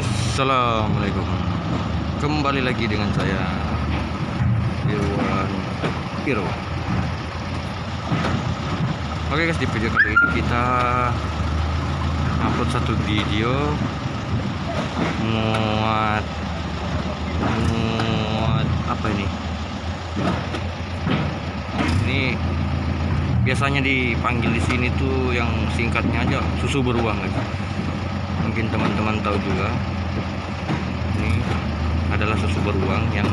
Assalamualaikum. Kembali lagi dengan saya Irwan Piro Oke guys di video kali ini kita upload satu video muat muat apa ini? Ini biasanya dipanggil di sini tuh yang singkatnya aja susu beruang guys mungkin teman-teman tahu juga ini adalah susu beruang yang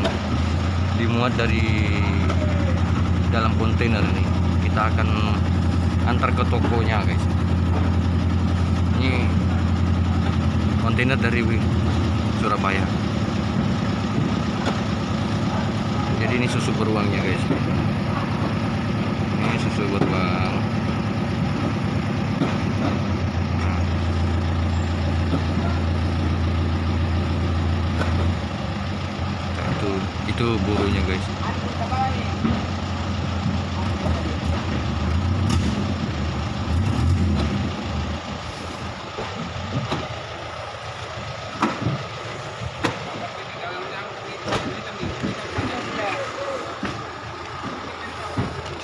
dimuat dari dalam kontainer ini. Kita akan antar ke tokonya guys. Ini kontainer dari Surabaya. Jadi ini susu beruangnya guys. Ini susu beruang itu burunya guys.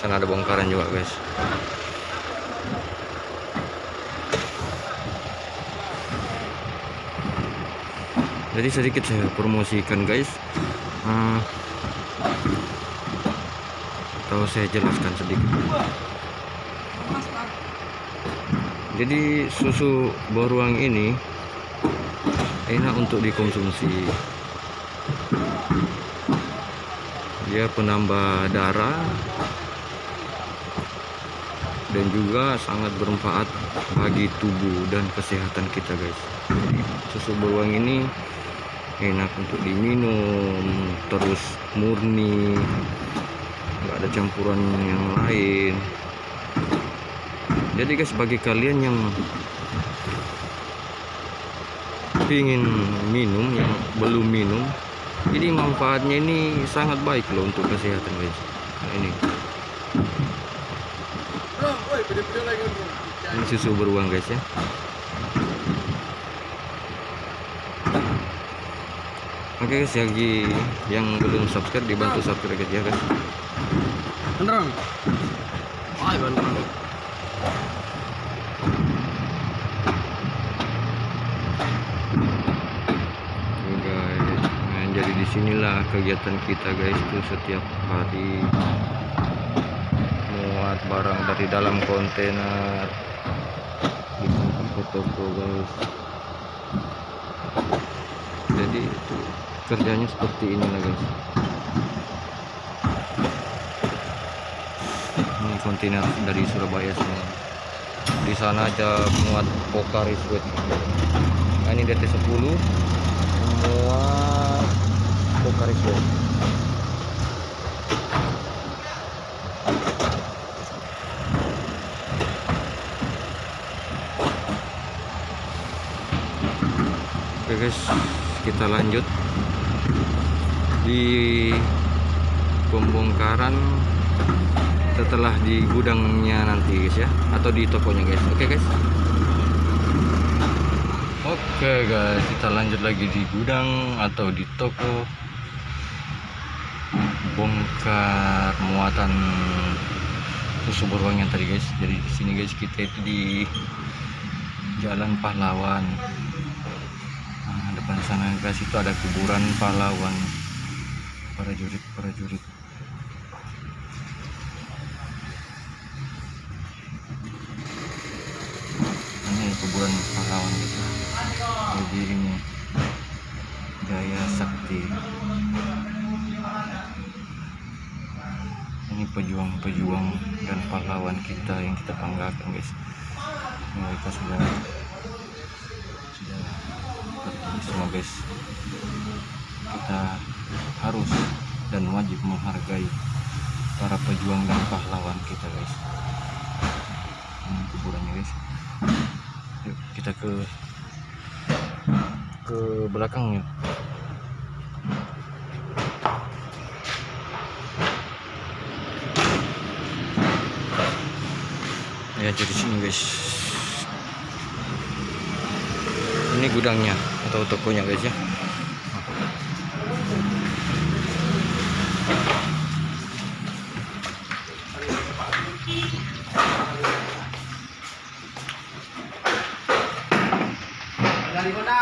Sana ada bongkaran juga guys. Jadi sedikit saya promosikan guys Atau saya jelaskan sedikit? Jadi susu beruang ini enak untuk dikonsumsi. Dia penambah darah dan juga sangat bermanfaat bagi tubuh dan kesehatan kita guys. Susu beruang ini enak untuk diminum terus murni. Nggak ada campuran yang lain. Jadi guys bagi kalian yang ingin minum yang belum minum ini manfaatnya ini sangat baik loh untuk kesehatan guys. Nah, ini. Ini susu beruang guys ya Oke guys, bagi yang belum subscribe dibantu subscribe guys ya guys. Beneran? Wah, beneran. Guys, nah, jadi di sinilah kegiatan kita guys tuh setiap hari muat barang dari dalam kontainer ke toko guys. Jadi itu kerjanya seperti ini lah guys. Ini kontainer dari Surabaya semua. Di sana aja muat Pokari Sweat. Nah, ini DT10 muat Pokari Sweat. Oke guys, kita lanjut di pembongkaran setelah di gudangnya nanti guys ya. Atau di tokonya guys. Oke guys. Oke guys. Kita lanjut lagi di gudang atau di toko bongkar muatan susu yang tadi guys. Jadi di sini guys kita itu di jalan pahlawan. Nah, depan sana guys itu ada kuburan pahlawan prajurit prajurit. Ini kuburan pahlawan gitu jadi ini Jaya Sakti. Ini pejuang-pejuang dan pahlawan kita yang kita banggakan guys. Mereka sudah sudah pergi semua guys. Kita harus dan wajib menghargai para pejuang dan pahlawan kita guys. Ini kuburannya guys. Yuk kita ke ke belakangnya ya jadi sini guys. Ini gudangnya atau tokonya guys ya Dari kota.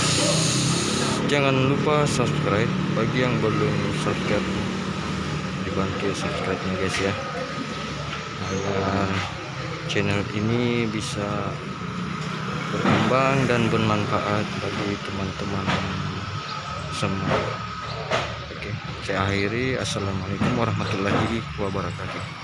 jangan lupa subscribe bagi yang belum subscribe. Dibantu subscribe nya guys ya. Agar channel ini bisa berkembang dan bermanfaat bagi teman-teman semua. Oke saya akhiri. Assalamualaikum warahmatullahi wabarakatuh